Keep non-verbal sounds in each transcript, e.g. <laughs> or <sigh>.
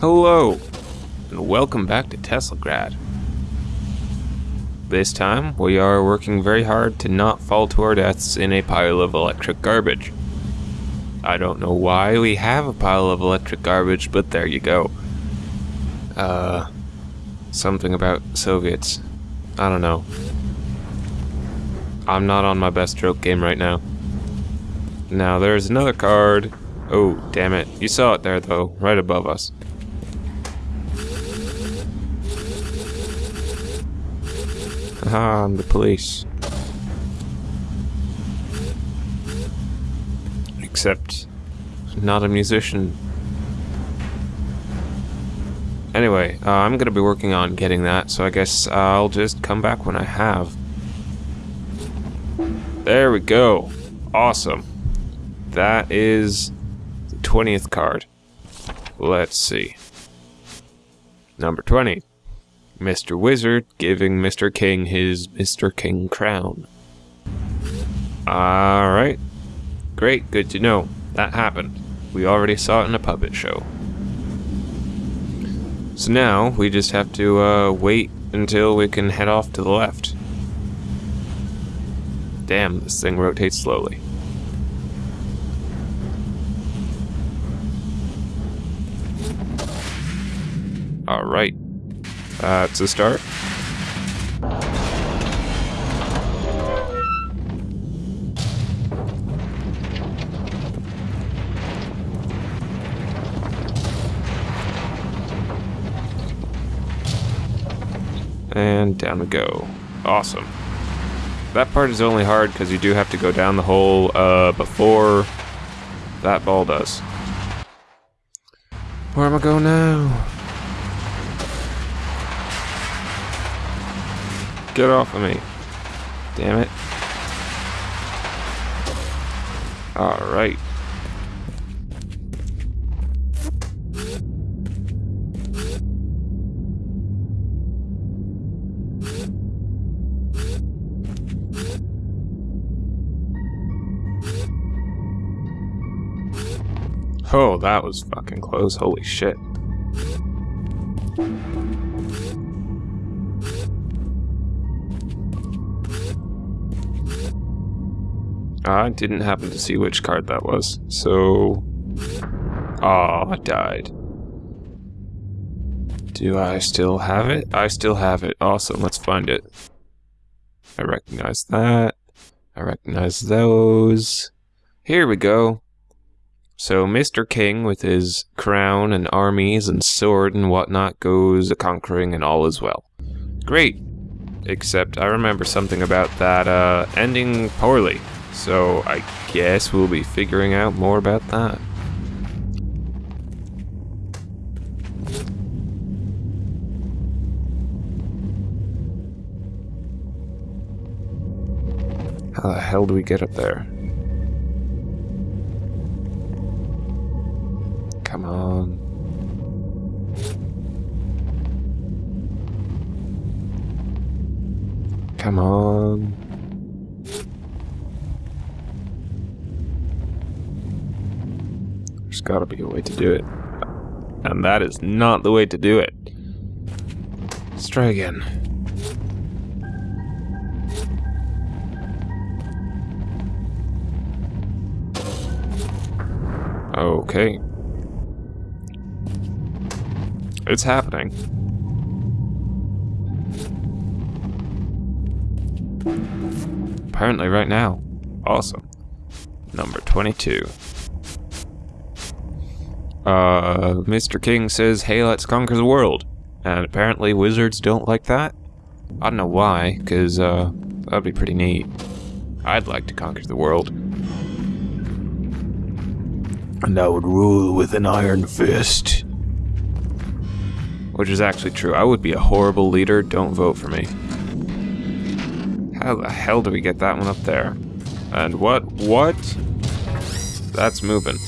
Hello, and welcome back to Teslagrad. This time, we are working very hard to not fall to our deaths in a pile of electric garbage. I don't know why we have a pile of electric garbage, but there you go. Uh, something about Soviets. I don't know. I'm not on my best stroke game right now. Now, there's another card. Oh, damn it. You saw it there, though, right above us. Ah, I'm the police. Except, not a musician. Anyway, uh, I'm gonna be working on getting that, so I guess I'll just come back when I have. There we go. Awesome. That is the 20th card. Let's see. Number 20. Mr. Wizard giving Mr. King his Mr. King crown. Alright. Great, good to know. That happened. We already saw it in a puppet show. So now, we just have to uh, wait until we can head off to the left. Damn, this thing rotates slowly. Alright. That's a start. And down we go. Awesome. That part is only hard because you do have to go down the hole uh, before that ball does. Where am I going now? Get off of me. Damn it. Alright. Oh, that was fucking close. Holy shit. I didn't happen to see which card that was, so... Oh, I died. Do I still have it? I still have it. Awesome, let's find it. I recognize that. I recognize those. Here we go. So Mr. King, with his crown and armies and sword and whatnot, goes a-conquering and all is well. Great. Except I remember something about that uh, ending poorly. So I guess we'll be figuring out more about that. How the hell do we get up there? Come on. Come on. There's gotta be a way to do it. And that is not the way to do it. Let's try again. Okay. It's happening. Apparently right now. Awesome. Number 22. Uh, Mr. King says, hey, let's conquer the world. And apparently wizards don't like that. I don't know why, because, uh, that'd be pretty neat. I'd like to conquer the world. And I would rule with an iron fist. Which is actually true. I would be a horrible leader. Don't vote for me. How the hell do we get that one up there? And what? What? That's moving.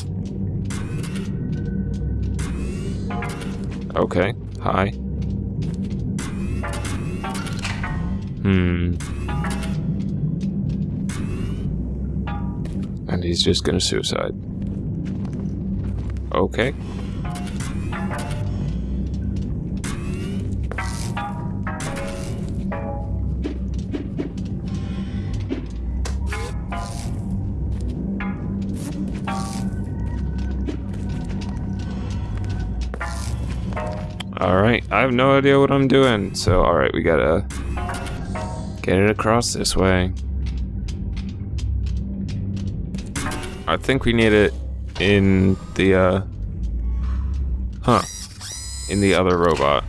Okay. Hi. Hmm. And he's just gonna suicide. Okay. Alright, I have no idea what I'm doing. So, alright, we gotta get it across this way. I think we need it in the, uh... Huh. In the other robot.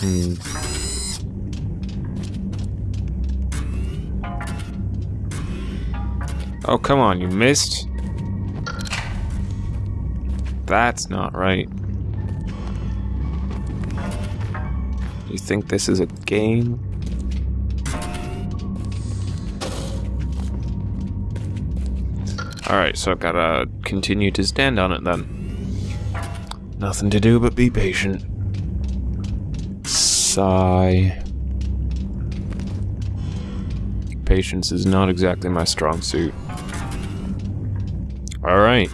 Hmm. Oh, come on, you missed? That's not right. You think this is a game? Alright, so I've gotta continue to stand on it then. Nothing to do but be patient. Sigh. Patience is not exactly my strong suit. Alright.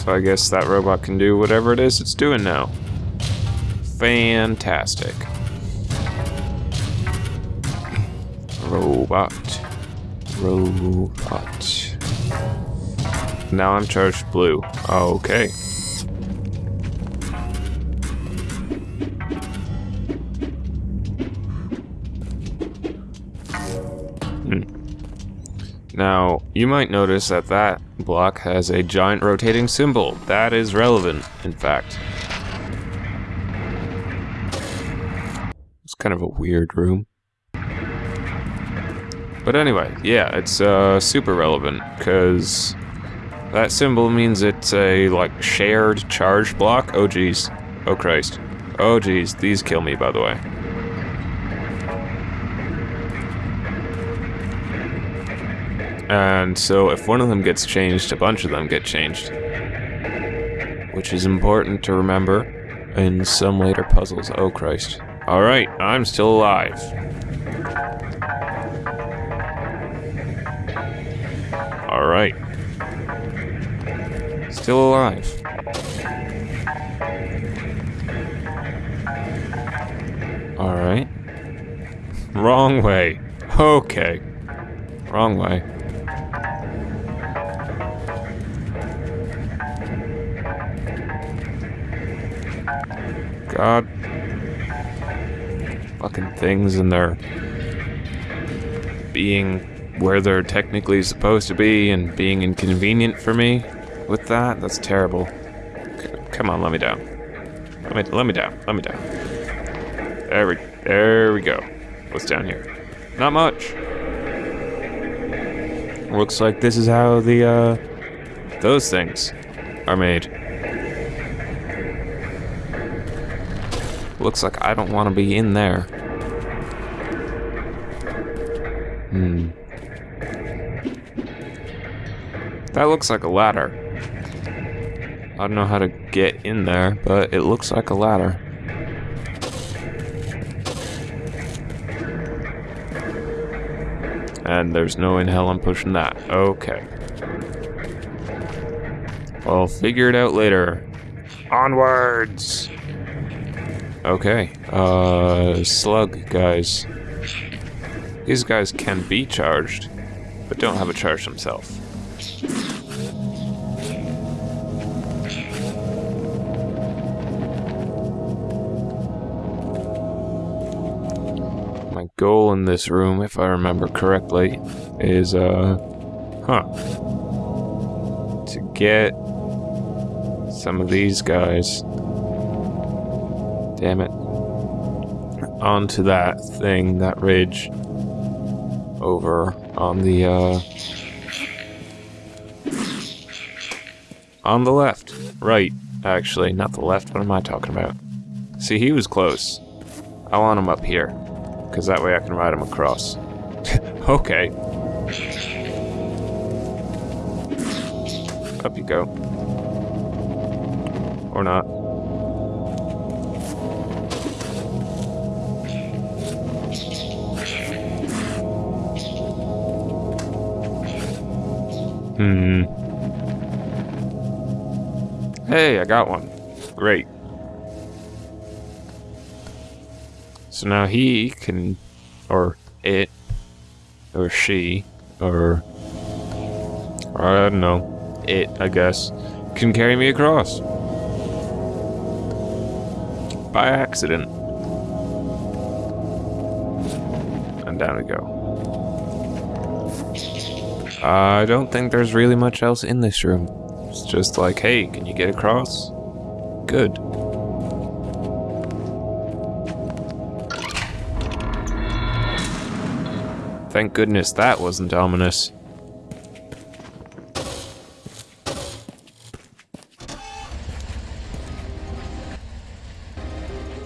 So I guess that robot can do whatever it is it's doing now. Fantastic. Robot. Robot. Now I'm charged blue. Okay. Hmm. Now, you might notice that that block has a giant rotating symbol. That is relevant, in fact. It's kind of a weird room. But anyway, yeah, it's uh, super relevant, because that symbol means it's a, like, shared charge block. Oh, jeez. Oh, Christ. Oh, jeez. These kill me, by the way. And so if one of them gets changed, a bunch of them get changed. Which is important to remember in some later puzzles. Oh, Christ. Alright, I'm still alive. Alright. Still alive. Alright. <laughs> Wrong way. Okay. Wrong way. God. Fucking things and they're being where they're technically supposed to be and being inconvenient for me with that. That's terrible. Come on, let me down. Let me, let me down. Let me down. There we, there we go. What's down here? Not much. Looks like this is how the, uh, those things are made. Looks like I don't want to be in there. Hmm. That looks like a ladder. I don't know how to get in there, but it looks like a ladder. And there's no in hell I'm pushing that. Okay. I'll figure it out later. Onwards! Okay, uh, slug guys. These guys can be charged, but don't have a charge themselves. My goal in this room, if I remember correctly, is, uh, huh, to get some of these guys Damn it. Onto that thing, that ridge. Over on the, uh... On the left. Right, actually. Not the left, what am I talking about? See, he was close. I want him up here. Because that way I can ride him across. <laughs> okay. Up you go. Or not. Hmm. Hey, I got one. Great. So now he can, or it, or she, or, I don't know, it, I guess, can carry me across. By accident. And down we go. I don't think there's really much else in this room. It's just like, hey, can you get across? Good. Thank goodness that wasn't ominous.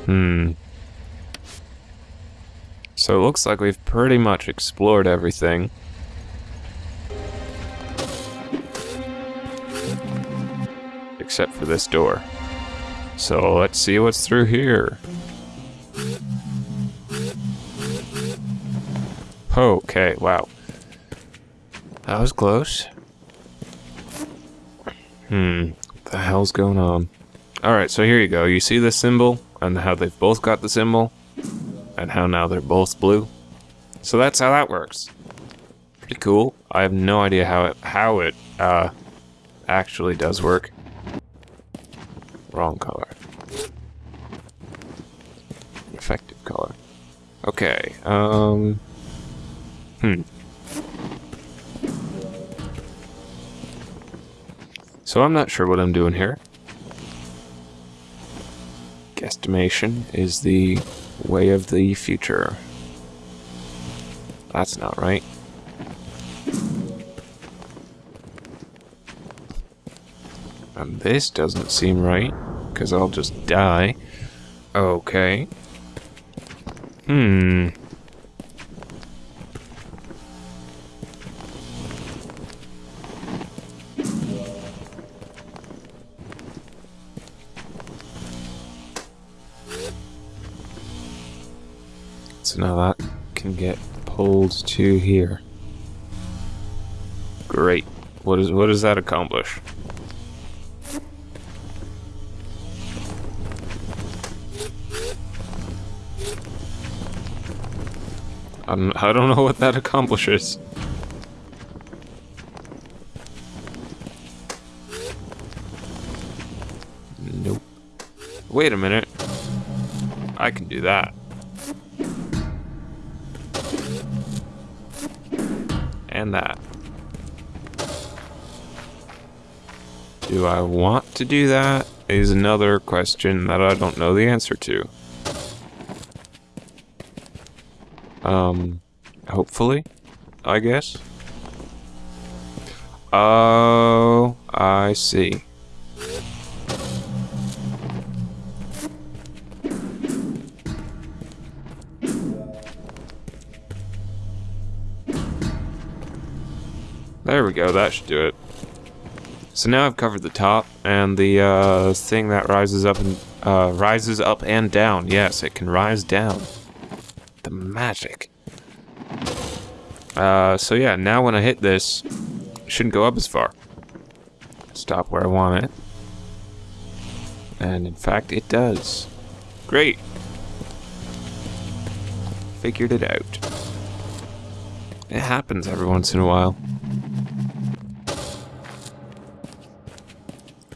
Hmm. So it looks like we've pretty much explored everything. Except for this door. So let's see what's through here. Okay, wow. That was close. Hmm, what the hell's going on? Alright, so here you go. You see this symbol, and how they've both got the symbol, and how now they're both blue. So that's how that works. Pretty cool. I have no idea how it, how it uh, actually does work. Wrong color. Effective color. Okay, um... Hmm. So I'm not sure what I'm doing here. Guesstimation is the way of the future. That's not right. This doesn't seem right, because I'll just die. Okay. Hmm. So now that can get pulled to here. Great. What is what does that accomplish? I don't, I don't know what that accomplishes. Nope. Wait a minute. I can do that. And that. Do I want to do that? Is another question that I don't know the answer to. Um, hopefully, I guess. Oh, I see. There we go, that should do it. So now I've covered the top and the uh, thing that rises up and uh, rises up and down. Yes, it can rise down. Magic. Uh, so yeah, now when I hit this, it shouldn't go up as far. Stop where I want it. And in fact, it does. Great. Figured it out. It happens every once in a while.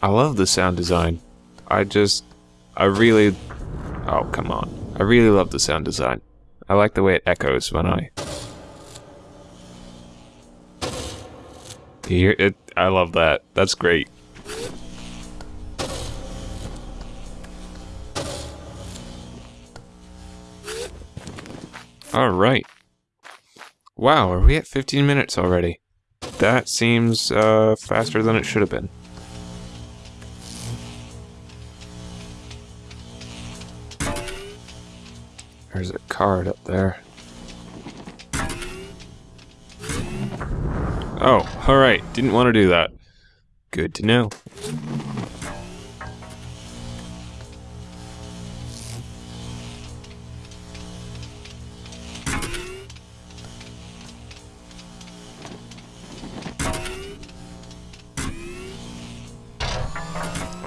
I love the sound design. I just, I really, oh come on. I really love the sound design. I like the way it echoes when I hear it. I love that. That's great. All right. Wow, are we at 15 minutes already? That seems uh, faster than it should have been. There's a card up there. Oh, alright. Didn't want to do that. Good to know.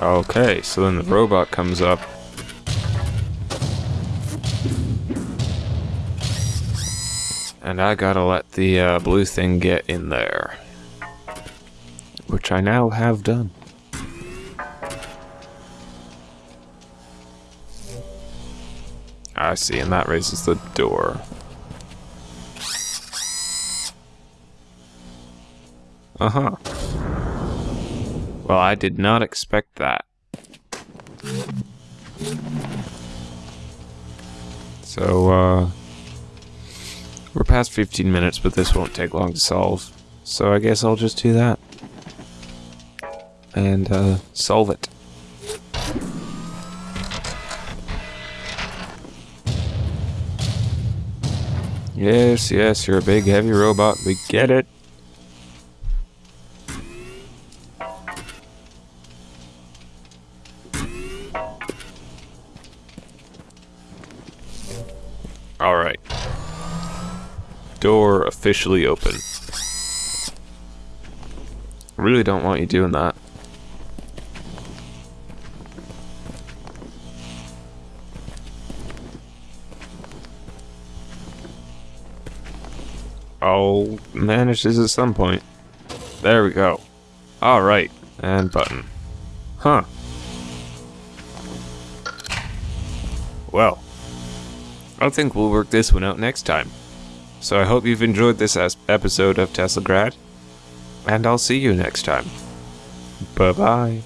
Okay, so then the robot comes up. And I gotta let the uh, blue thing get in there. which I now have done. I see, and that raises the door. Uh-huh. Well, I did not expect that. So, uh... We're past 15 minutes, but this won't take long to solve. So I guess I'll just do that. And, uh, solve it. Yes, yes, you're a big heavy robot. We get it. Officially open. Really don't want you doing that. I'll manage this at some point. There we go. Alright, and button. Huh. Well, I think we'll work this one out next time. So I hope you've enjoyed this episode of Teslagrad, and I'll see you next time. Bye bye.